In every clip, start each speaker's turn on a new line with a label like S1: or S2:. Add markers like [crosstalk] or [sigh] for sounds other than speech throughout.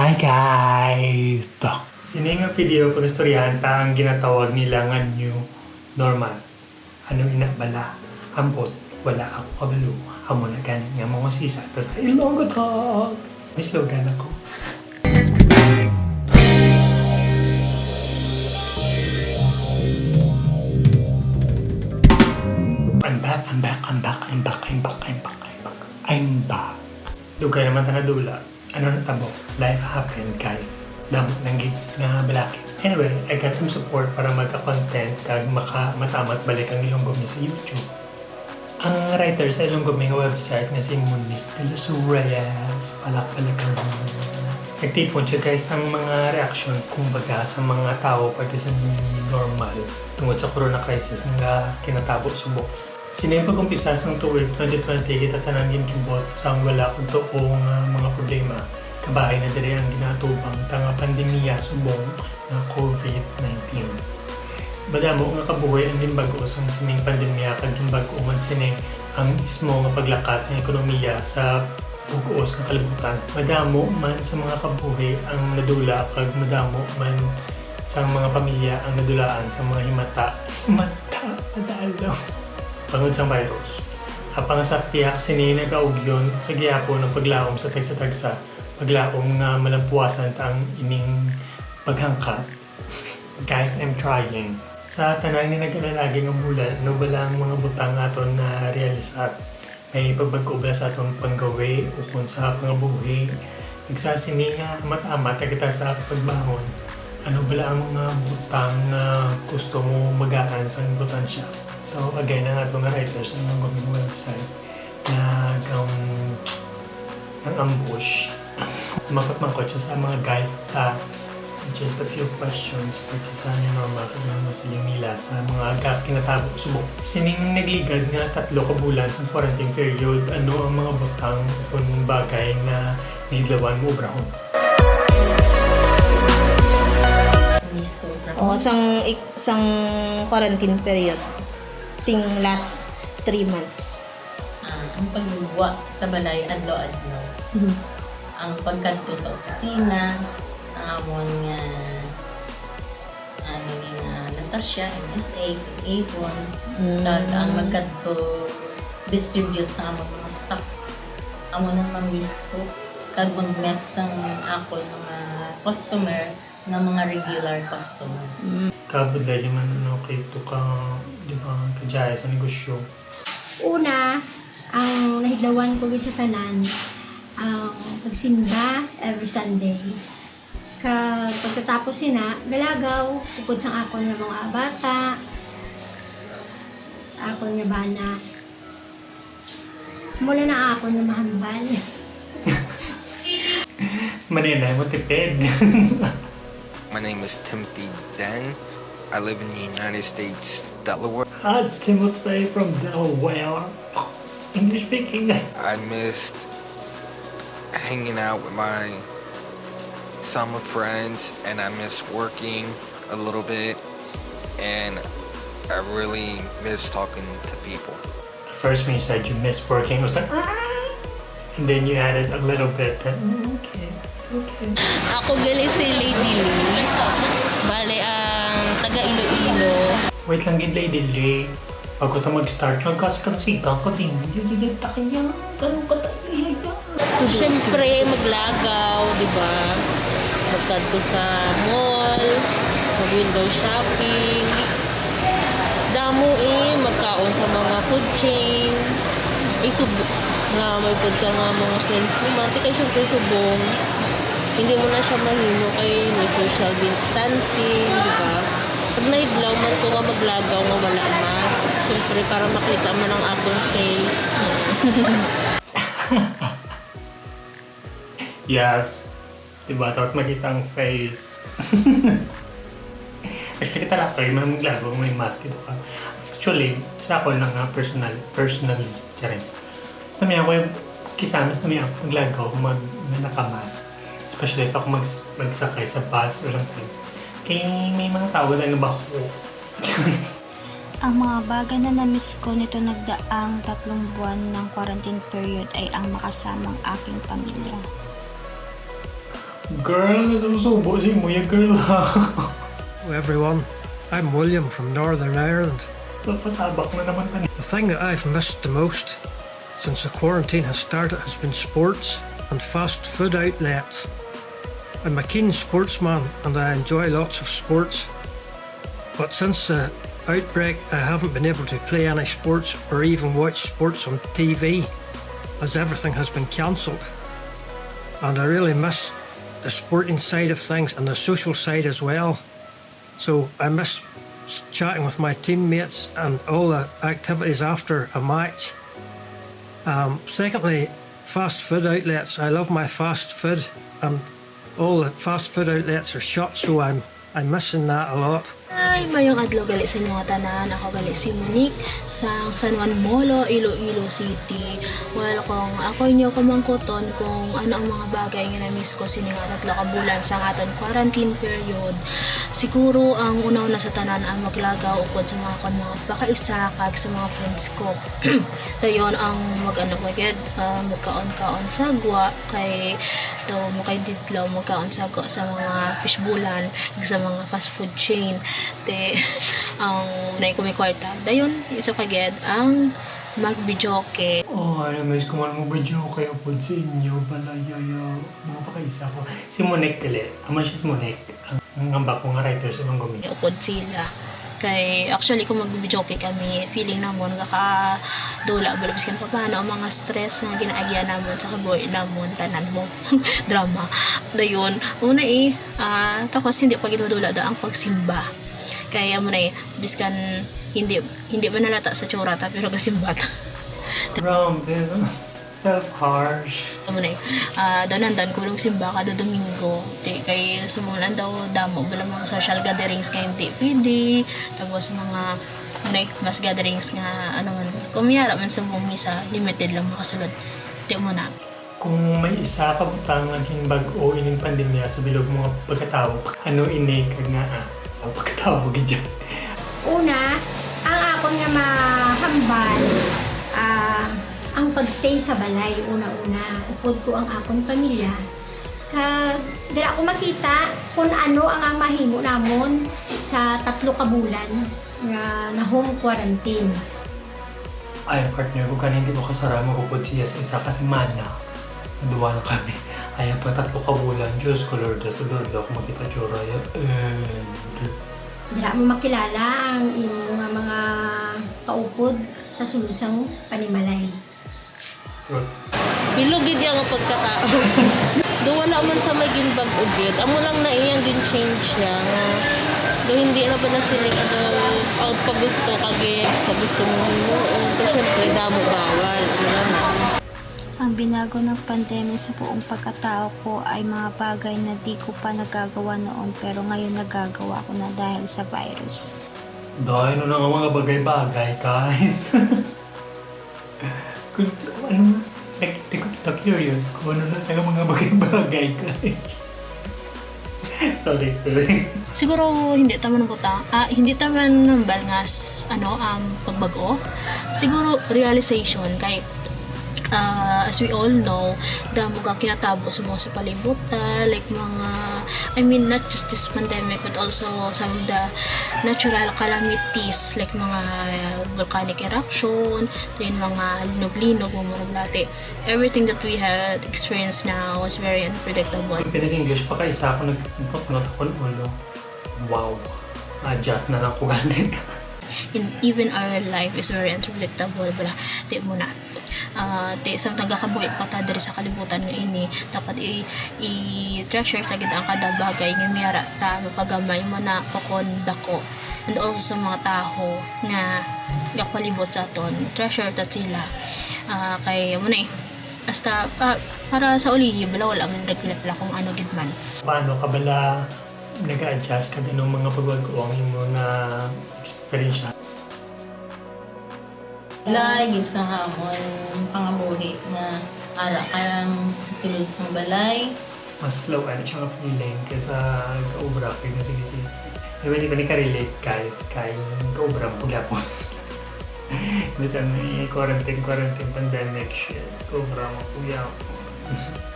S1: Hi guys! Ito. Sini nga video pagastoryahan ta ang ginatawag nila nga new normal. Ano inabala? Ambot. Wala ako kabalo. Amo na gani nga mga sisa. Tas Ilonggo Talks! May slogan ako. I'm back, I'm back, I'm back, I'm back, I'm back, I'm back, I'm back. I'm back. Dugay naman ta dula. Ano na tabo? Life happened, guys. Damo nang gid nga balaki. Anyway, I got some support para magka-content kag maka matamat balik ang ilong gumi sa YouTube. Ang writer sa ilong gumi website nga si Monique de los Reyes, palak-palakan Nagtipon siya guys ang mga reaction kumbaga sa mga tao pati sa normal tungod sa corona crisis nga kinatabo subok. Sino yung pag-umpisa sa tuwid 2020 kita tanangin kimbot sa wala kung tuong uh, mga problema. Kabahay na diri ang ginatubang tanga pandemya subong nga COVID-19. Badamo nga kabuhay ang ginbago sa sining pandemya kag ginbago man sining ang ismo nga paglakat sa ekonomiya sa buguos ng kalibutan. Madamo man sa mga kabuhi ang nadula kag madamo man sa mga pamilya ang nadulaan sa mga himata. [laughs] Himata, nadalaw. Pangod sa virus. Apang sa piyak sini nagaugyon sa gihapon ng paglaom sa tagsa-tagsa. Paglaom nga malampuasan ang ining paghangkat. [laughs] Guys, I'm trying. Sa tanan nga nag-alalagi ng bulan, ano ba lang mga butang aton na realisat? may pagbago sa atong panggawi kung sa pangabuhi. Nagsasini nga amat-amat kita sa pagbangon. Ano ba ang mga butang na gusto mo magaan sa butan siya? So again, ang atong writers ang mga gawin website na um, ang ambush. [coughs] Makot-makot siya sa mga guide ta just a few questions pati sa ano normal kagano sa yung nila sa mga agak kinatabo subok. Sining nagligad nga tatlo ka bulan sa quarantine period, ano ang mga butang kung bagay na nidlawan mo brahon?
S2: Miss ko.
S3: O, sang, ik- sang quarantine period. Sing last three months.
S2: Ah, ang pagluwa sa balay adlaw-adlaw. Ang pagkanto sa opisina, sa amon nga ano ni nga Natasha, MSA, Avon,
S3: Mm.
S2: kag ang magkanto distribute sa amon mga stocks. Amo nang ma-miss ko. Kag mag-met sa ako mga customer ng mga regular customers.
S1: Kabod dahil man ano kay ito ka, di ba, kajaya sa negosyo.
S4: Una, ang nahidlawan ko gid sa tanan, ang pagsimba every Sunday. Ka pagkatapos sina, galagaw, upod sa akon nga mga bata, sa akon nga bana. Mula na akon nga mahambal. [laughs]
S1: Manila, mo tipid. [laughs]
S5: My name is Timothy Den. I live in the United States, Delaware.
S1: ah, Timothy from Delaware. English speaking.
S5: I missed hanging out with my summer friends and I miss working a little bit and I really miss talking to people.
S1: First when you said you miss working, it was like, "Ah!" and then you added a little bit. That, "Mm, okay, okay.
S3: Ako gali si Lady Lee. Bale, ang taga Iloilo.
S1: Wait lang gid lady Lee. Bago ta mag-start, nagkasigang ko din. Yayayay ta kaya. Ganun ka tayo. Yayayay.
S3: Siyempre, maglagaw, di ba? Magkanto sa mall, mag-window shopping. Damo eh, magkaon sa mga food chain. Isubo nga may food ka nga mga friends mo. Mati kay syempre subong. Hindi mo na siya mahino kay may social distancing, di ba? Pag nahidlaw man ko nga maglagaw nga wala mas. Syempre para makita man ang akong face. [laughs]
S1: Yes. Diba? Dapat makita ang face. [laughs] Actually, kita lang kayo, man maglaro, may mask ito ka. Actually, sa ako lang nga, personal, personally, charin. Basta may ako yung kisamas na may ako maglagaw, mag, na nakamask. Especially ako mag, magsakay sa bus or something. Kaya may mga tao na nabako. [laughs]
S6: Ang mga bagay na na-miss ko nito nagdaang tatlong buwan ng quarantine period ay ang makasamang aking pamilya.
S1: Girl, nasusubo si mo yung girl ha. [laughs]
S7: Hello everyone, I'm William from Northern Ireland.
S1: Papasabak na naman pa
S7: The thing that I've missed the most since the quarantine has started has been sports and fast food outlets. I'm a keen sportsman and I enjoy lots of sports. But since the outbreak, I haven't been able to play any sports or even watch sports on TV as everything has been cancelled. And I really miss the sporting side of things and the social side as well. So I miss chatting with my teammates and all the activities after a match. Um, secondly, fast food outlets. I love my fast food, and all the fast food outlets are shut, so I'm I'm missing that a lot.
S8: Ay, mayong adlaw gali sa inyo nga tanan. Ako gali si Monique sa San Juan Molo, Iloilo City. Well, kung ako inyo kumangkuton kung ano ang mga bagay nga na-miss ko sini nga tatlo ka sa aton quarantine period. Siguro ang unaw na sa tanan ang maglagaw upod sa mga kon mga pakaisa kag sa mga friends ko. [clears throat] Dayon ang mag-ano maged uh, magkaon-kaon sa gwa kay to mo kay didlaw magkaon sa gwa sa mga fishbulan sa mga fast food chain te [laughs] ang nay ko may kwarta. Dayon isa kaged ang magbidyoke
S1: Oh, ano, miss ko man mo ba kayo po sa inyo, balayaya, mga pakaisa ko. Si Monek kali, siya si Monek. Ang, ang amba ko nga writer sa mga gumi.
S8: upod sila. Kay actually kung magbibidyoke kami feeling namon kaka dula balabis kan paano ang mga stress nga ginaagya namon sa kaboy namon tanan mo. [laughs] Drama. Dayon una eh ah, tapos hindi pa ginudula da ang pagsimba kaya mo na eh biskan hindi hindi ba nalata sa tsurata pero kasimbat
S1: Grabe, self-harsh.
S8: Amo na uh, daw nandan kulong simba kada Domingo. Ti kay sumulan daw damo bala mga social gatherings kay hindi pwede. Tapos mga munay mas gatherings nga ano man kumiyara man sa mga misa limited lang makasulod. Ti mo na.
S1: Kung may isa ka butang naging bag-o ining pandemya sa bilog mga pagkatawag, ano ini ka nga ah, ang pagkatawag dyan.
S4: Una, ang akon nga mahambal, ah, ang pagstay sa balay, una-una. Upod ko ang akong pamilya. Ka, dira ako makita kung ano ang ang mahimo namon sa tatlo ka bulan nga na home quarantine.
S1: Ay, partner ko kanina hindi ko kasarama ko po siya sa isa kasi mana. Duwa na kami. Ay, pa tatlo ka bulan. Diyos ko, Lord. Diyos ko, Lord. Ako makita tsura. And...
S4: Dira mo makilala ang nga mga kaupod sa sulod sang panimalay.
S3: Bilugid yung ang pagkatao. [laughs] Do wala man sa may ginbag ugid. Amo lang na iyang gin change siya nga do hindi na pala sila ano ang paggusto kagit sa gusto mo. Pero syempre damo bawal. Wala na.
S6: Ang binago ng pandemya sa buong pagkatao ko ay mga bagay na di ko pa nagagawa noon pero ngayon nagagawa ko na dahil sa virus.
S1: Dahil no na nga mga bagay-bagay, guys. [laughs] kung ano na, na-curious kung ano na sa mga bagay-bagay, guys. [laughs] Sorry, sorry.
S8: Siguro hindi taman buta. Ah, hindi taman nambal nga s- ano um pagbago. Siguro realization kay ah, as we all know, damo ka kinatabo sa mga sa palibutan, like mga, I mean, not just this pandemic, but also some of the natural calamities, like mga volcanic eruption, then mga linog-linog, mga maglati. Everything that we had experienced now was very unpredictable.
S1: Pag pinag-English pa kaisa ako nag-ngot ako ulo. Wow. Adjust na lang ko ganun.
S8: in even our life is very unpredictable bala di mo na uh, di sa nagakabuhi pa ta diri sa kalibutan nga ini. Dapat i, i treasure ta ang kada bagay nga miyara ta mapagamay mo na kokon dako. And also sa mga tao nga gapalibot sa aton treasure ta sila. Ah, kay mo na eh. Hasta pa, para sa ulihi bala wala man regret la kung ano gid man.
S1: Paano ka bala nag-adjust ka din ng mga pagwag-uwang mo na experience
S2: Balay, gid sa hamon, pangabuhi na ara kayang susulod sa balay.
S1: mas slow ano siya nga feeling kaysa kaubra kay nga sige sige. Diba hindi ko ni ka-relate kay kay kaubra mo pagyapon. Basta may quarantine quarantine pandemic shit. Kaubra mo pagyapon. [laughs]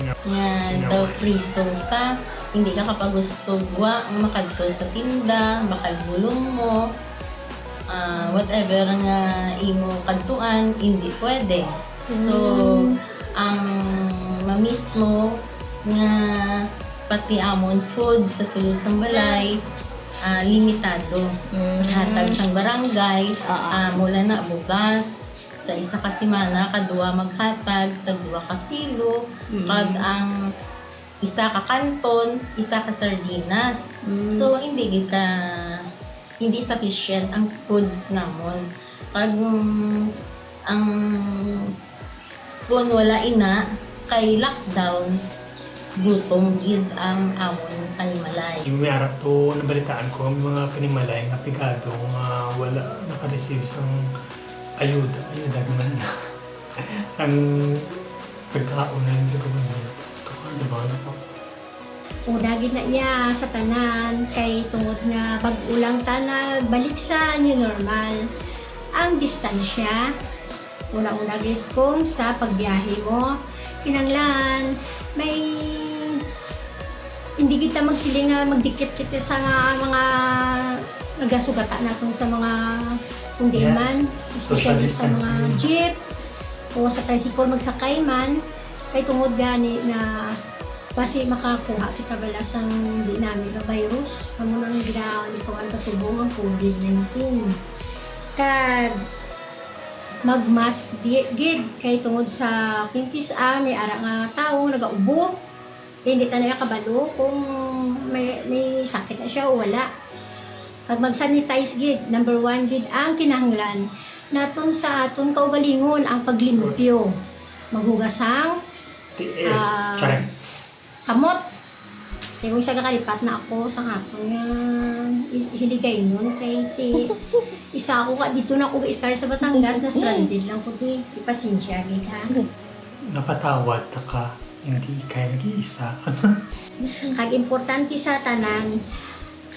S2: nga daw priso ka hindi ka kapagusto wa ang makadto sa tinda makagulong mo ah, whatever nga imo kadtuan hindi pwede. So ang mamiss mo nga pati amon food sa sulod sa balay ah, limitado. Hatag sang barangay ah, mula na bugas sa isa ka semana kadua maghatag tag duha ka kilo. Kag ang isa ka kanton isa ka sardinas. So hindi kita hindi sufficient ang foods namon kag mm, ang kung wala ina kay lockdown gutom gid ang amon kalimalay
S1: Yung may arap to, nabalitaan ko, may mga panimalay nga pigado nga wala naka-receive sang ayuda. Ayuda naman na. [laughs] sang pagkaon na yun sa government.
S4: Una gid na iya sa tanan kay tungod nga pag-ulang ta balik sa new normal. Ang distansya, una-una gid kung sa pagbiyahe mo, kinanglan may hindi kita magsiling nga magdikit kita sa mga nagasugata natin sa mga kundiman, especially
S1: Social
S4: sa mga jeep o sa tricycle magsakay man. Kay tungod gani na kasi makakuha kita bala sa hindi namin na virus kamo nang ginawa nito ang tasubong ang COVID-19 kag magmask di gid kay tungod sa kimpis a may ara nga tawo nagaubo kaya hindi tayo kabalo kung may, may sakit na siya o wala pag mag-sanitize gid number one gid ang kinahanglan naton sa aton kaugalingon ang paglimpyo
S1: eh,
S4: Ah.
S1: Charing.
S4: Kamot. Kaya kung siya kakalipat na ako sa hapon nga hi- hiligay nun kay ti isa ako ka dito na ako star sa Batangas na stranded lang ko ti ti pasensya gid ha.
S1: Napatawad ta ka, hindi kayo nag-iisa. [laughs]
S4: Kag importante sa tanan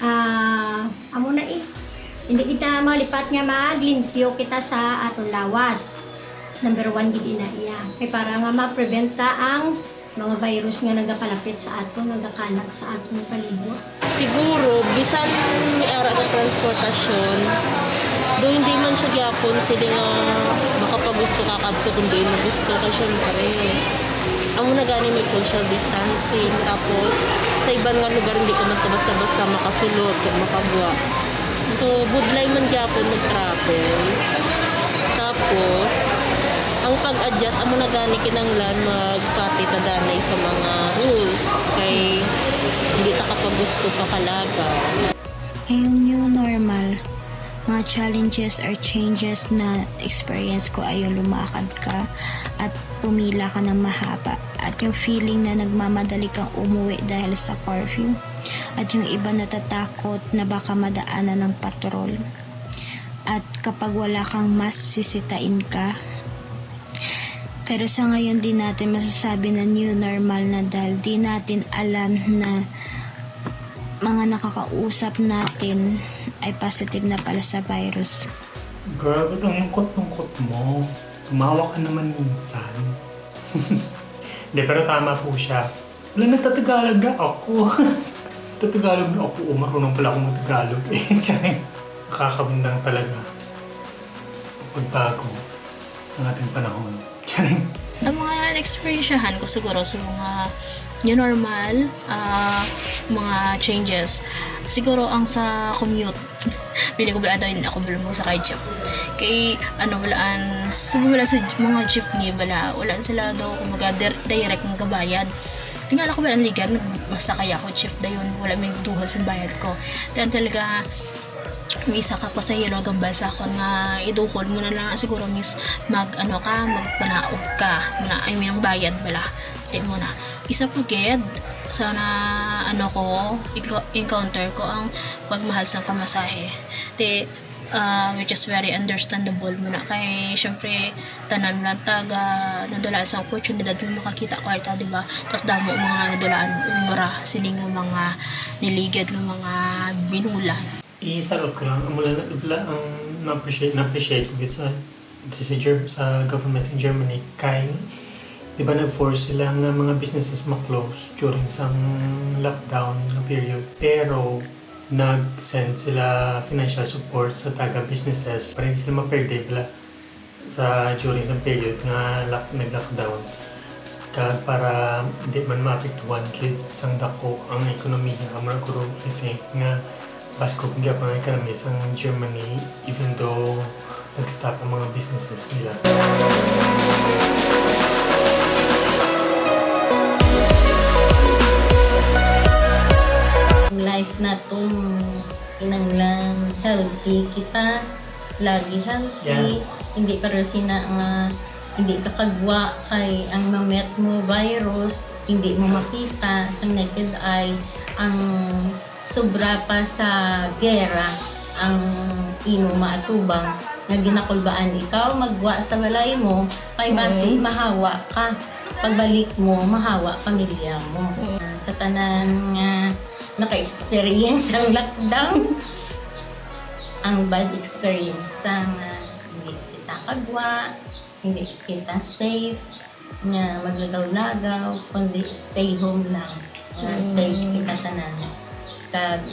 S4: ah amo na eh. Hindi kita malipat nga maglimpyo kita sa aton lawas. Number one gid ina iya. Kay para nga ma-preventa ang mga virus nga nagapalapit sa aton, nagakalat sa aton palibot.
S3: Siguro, bisan may ara ng transportasyon, do hindi man siya gyapon sila nga makapagusto ka kadto kundi mo gusto ka syempre. Amo na gani may social distancing tapos sa ibang nga lugar hindi ka man basta-basta makasulod kag makabuwa. So budlay man gyapon mag-travel. Tapos ang pag-adjust amo na gani kinanglan magpati ta danay sa mga rules. Kay hindi ta kapag gusto pa kalaga.
S6: Ngayong new normal, mga challenges or changes na experience ko ay yung lumakad ka at pumila ka ng mahaba. At yung feeling na nagmamadali kang umuwi dahil sa curfew. At yung iba natatakot na baka madaanan ng patrol. At kapag wala kang mas sisitain ka pero sa ngayon di natin masasabi na new normal na dahil di natin alam na mga nakakausap natin ay positive na pala sa virus.
S1: Grabe itong lungkot-lungkot mo. Tumawa ka naman minsan. [laughs] Hindi, pero tama po siya. Wala, nagtatagalog na ako. [laughs] Tatagalog na ako. O, marunong pala akong magtagalog. [laughs] Eh, Tiyan. Nakakabindang talaga. Pagbago ng ating panahon. Tiyan.
S8: Ang mga experiensyahan ko siguro sa mga new normal, ah, mga changes. Siguro ang sa commute, [laughs] pili ko bala daw yun ako bala mo sa kay jeep. Kay ano balaan, sa wala sa mga jeepney bala, wala sila daw kumaga dir- direct ng kabayad. Tingala ko ba ang ligan, masakay ako jeep dayon, wala may duhal sa bayad ko. Then talaga, may isa ka pa sa yelo gambal sa akon nga idukol mo na lang siguro miss mag ano ka magpanaog ka. Na I mean ang bayad bala di mo na. Isa po ged sana ano ko encounter ko ang pagmahal sa pamasahe. Di uh, which is very understandable mo na kay syempre tanan lang taga nadala sa opportunidad mo makakita ko ita di ba? Tapos damo mga nadalaan umra siling mga niligid ng mga binulan
S1: Isalot ko lang. Ang mula na ang na-appreciate, na-appreciate ko sa sa, sa, government in Germany kay di ba nag-force sila nga mga businesses ma-close during some lockdown na period. Pero, nag-send sila financial support sa taga-businesses para hindi sila maperde pala sa during some period nga lock, nag-lockdown. Kag para di man maapektuhan kit sang dako ang ekonomiya amar ko I think nga basko kung gyapon ang ekonomi sang Germany even though nag-stop ang mga businesses nila.
S2: life na itong kinanglan healthy kita lagi healthy
S1: Yes.
S2: hindi pero sina nga hindi ka kagwa kay ang mamet mo virus hindi mo makita sa naked eye ang sobra pa sa gera ang ino maatubang nga ginakulbaan. Ikaw magwa sa balay mo kay basi mahawa ka. Pagbalik mo mahawa pamilya mo. Sa tanan nga naka-experience ang lockdown. Ang bad experience ta nga hindi kita kagwa hindi kita safe nga maglagaw-lagaw kundi stay home lang. Nga safe kita tanan kag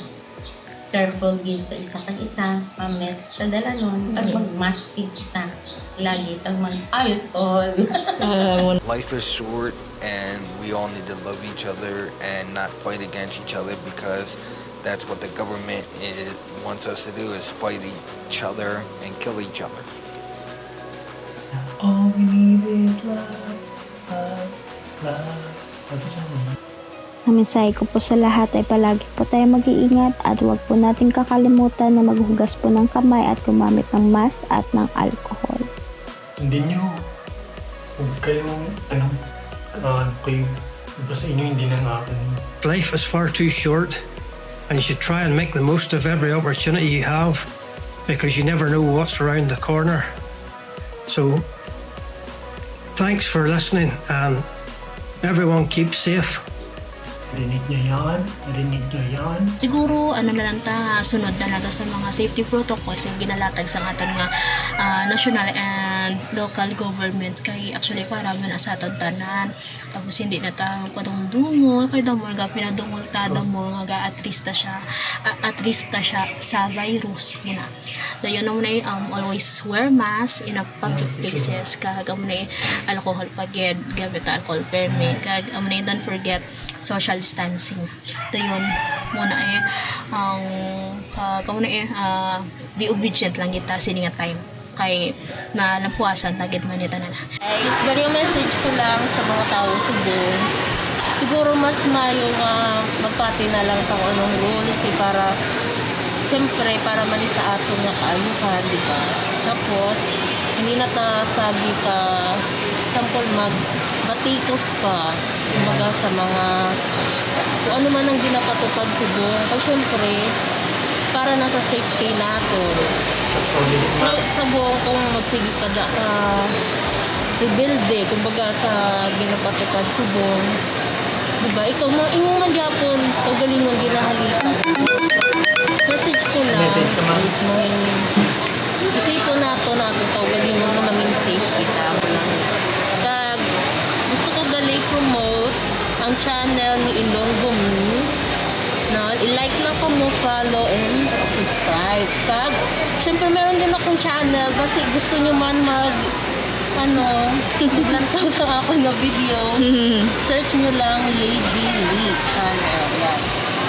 S2: careful gid sa isa kag isa pamet sa dalanon kag mm. mag-mask gid lagi kag mag-alcohol [laughs] ah,
S5: Life is short and we all need to love each other and not fight against each other because that's what the government is, wants us to do is fight each other and kill each other.
S1: All we need is love, love, love. Love is all.
S6: Ang mensahe ko po sa lahat ay palagi po tayo mag-iingat at huwag po natin kakalimutan na maghugas po ng kamay at gumamit ng mask at ng alcohol.
S1: Hindi nyo, huwag kayong, ano, uh, kayo, basta inyo hindi na nga,
S7: Life is far too short, and you should try and make the most of every opportunity you have because you never know what's around the corner. So, thanks for listening, and everyone keep safe.
S1: Narinig nyo yan, narinig nyo yan.
S8: Siguro ano na lang ta sunod na natin sa mga safety protocols yung ginalatag sa aton nga ah, national and local governments. Kay actually para man sa aton tanan. Tapos hindi na ta katong dungol kay damo nga pinadungol ta damo nga ga atrista siya a- atrista siya sa virus muna dayon na muna um, always wear mask in a public places. kag amo na alcohol pagid gamit ta alcohol permit. Kag amo na don't forget social distancing dayon muna eh ang uh, kamo na eh ah, be obedient lang kita sini nga time kay na napuasan tagit man ita na
S3: Guys, bali yung message ko lang sa mga tao sa buong. Siguro mas mayo nga magpati na lang tang anong rules di para siyempre para mali sa aton nga kaayuhan, di ba? Tapos, hindi na ta sabi ka sample mag batikos pa kumbaga sa mga kung ano man ang ginapatupad sa buong. Kasi syempre, para nasa safety natin. Well, sa buong kung magsige ka da ka rebuild eh, kumbaga sa ginapatupad sa buong. Diba? Ikaw, mo, imo man gyapon, ikaw galing mong ginahalikan. Message ko lang.
S1: Message ka, ma'am.
S3: is mong isip po nato nato ikaw galing mo na maging safe kita mo lang. Kag, gusto ko gali promote ang channel ni Ilonggo Me. No, i-like lang ko mo, follow, and subscribe. Kag, syempre meron din akong channel kasi gusto nyo man mag ano, maglantaw [laughs] sa ako nga video. [laughs] Search nyo lang Lady Lee channel. Yan.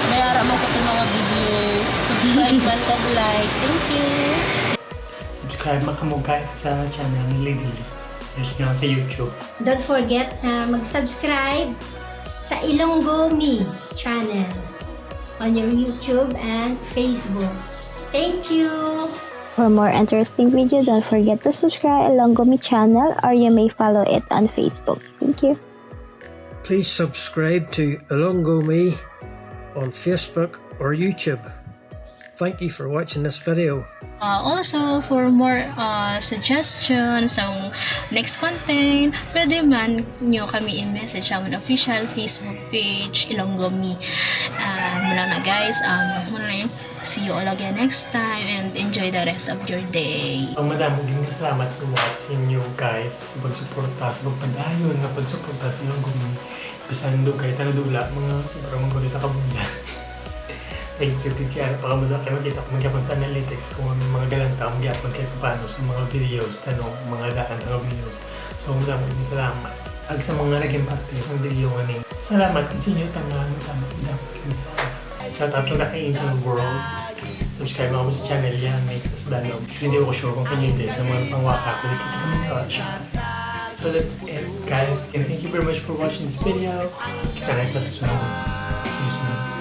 S3: Mayara mo ko itong mga videos. Subscribe [laughs] man kag like. Thank you.
S1: Subscribe maka mo guys sa channel ni Lady Lee. Search nyo lang sa YouTube.
S4: Don't forget na mag-subscribe sa Ilonggo Me channel on your YouTube and Facebook. Thank you!
S6: For more interesting videos, don't forget to subscribe along Gomi channel or you may follow it on Facebook. Thank you.
S7: Please subscribe to Alongo Me on Facebook or YouTube. Thank you for watching this video.
S8: Uh, also, for more uh, suggestions sa next content, pwede man nyo kami i-message sa aming official Facebook page, Ilonggomi. Uh, mula na guys, um, muna na yun. see you all again next time and enjoy the rest of your day.
S1: Ang madami din nga salamat po sa inyo guys sa pagsuporta, sa pagpadayon, nga pagsuporta sa inyong gumi. Bisan do kay tanadula, mga sobrang mga sa kabulan. [laughs] You, kaya pakamada kayo makita ko magyapon sa analytics kung may mga galanta, magyapon kayo paano sa mga videos, tanong, mga daan ng videos. So, madami din salamat. Ag sa mga naging parte sa video nga ni. Salamat sa inyo, tama, tama, madami kayo salamat. Shout out na kay Angel World. Subscribe ako sa channel yan, may kas danog. Hindi ako sure kung kanya din sa mga pangwaka ko. Kita kami ka, shout out. So that's it, guys. And thank you very much for watching this video. Kita na ito sa sunod. See you soon.